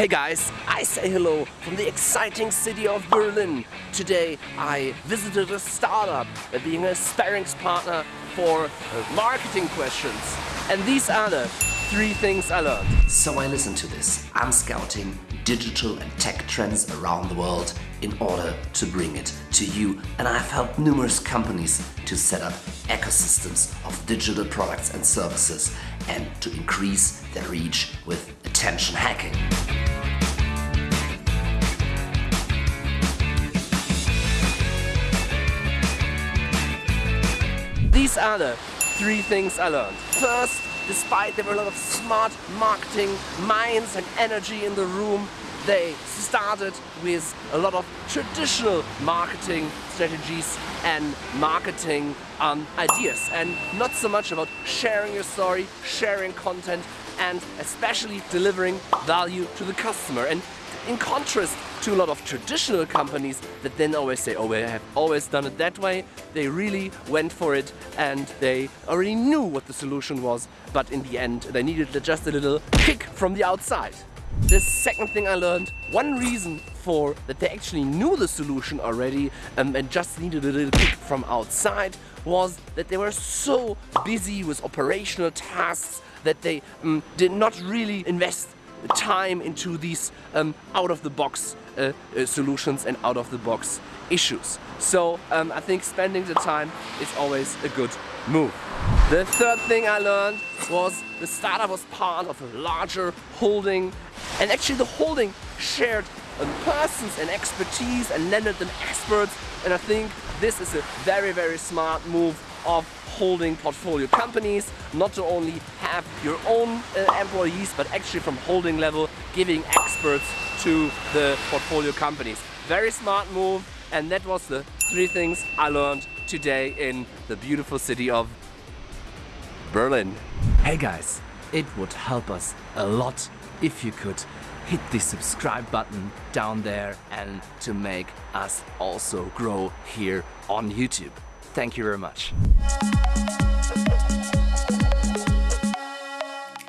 Hey guys, I say hello from the exciting city of Berlin. Today I visited a startup uh, being a sparring partner for uh, marketing questions. And these are the three things I learned. So I listened to this. I'm scouting digital and tech trends around the world in order to bring it to you. And I've helped numerous companies to set up ecosystems of digital products and services and to increase their reach with attention hacking. These are the three things I learned. First, despite there were a lot of smart marketing minds and energy in the room, they started with a lot of traditional marketing strategies and marketing um, ideas and not so much about sharing your story, sharing content and especially delivering value to the customer. And in contrast to a lot of traditional companies that then always say, oh, we have always done it that way, they really went for it and they already knew what the solution was, but in the end they needed just a little kick from the outside. The second thing I learned, one reason for that they actually knew the solution already um, and just needed a little kick from outside was that they were so busy with operational tasks that they um, did not really invest time into these um, out-of-the-box uh, uh, solutions and out-of-the-box issues. So um, I think spending the time is always a good move. The third thing I learned was the startup was part of a larger holding and actually the holding shared um, persons and expertise and lended them experts and I think this is a very very smart move of holding portfolio companies, not to only have your own uh, employees, but actually from holding level, giving experts to the portfolio companies. Very smart move, and that was the three things I learned today in the beautiful city of Berlin. Hey guys, it would help us a lot if you could hit the subscribe button down there and to make us also grow here on YouTube. Thank you very much.